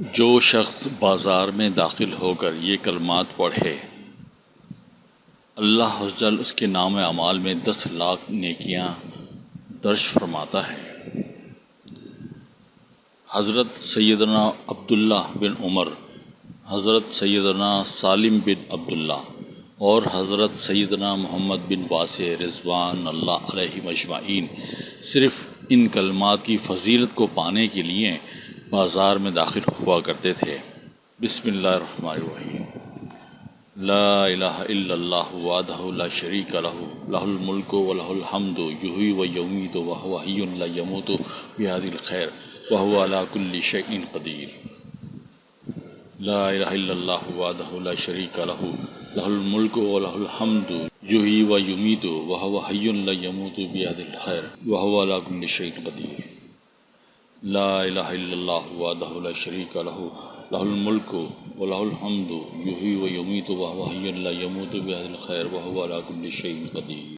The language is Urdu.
جو شخص بازار میں داخل ہو کر یہ کلمات پڑھے، اللہ جل اس کے نام اعمال میں دس لاکھ نیکیاں درج فرماتا ہے۔ حضرت سیدنا عبداللہ بن عمر، حضرت سیدنا سالم بن عبداللہ اور حضرت سیدنا محمد بن واسع رضوان اللہ علیہ مجمعین صرف ان کلمات کی فضیلت کو پانے کے لیے بازار میں داخل ہوا کرتے تھے۔ بسم اللہ الرحمن الرحیم۔ لا الہ الا اللہ وحدہ لا شریک لہ لہ الملک و لہ الحمد یحیی و یمیت و هو حی لا یموت بہذ الخیر وهو على كل شیء قدیر۔ لا الہ الا اللہ وحدہ لا شریک لہ لہ الملک و لہ الحمد یحیی و یمیت و هو حی لا یموت بہذ الخیر وهو على كل شیء قدیر۔ لا الہ الا اللہ وحدہ لا شریک لہ لہ الملک و لہ الحمد، یحیی و یمیت و هو حی لا یموت بہذ الخیر وهو على كل شیء قدیر۔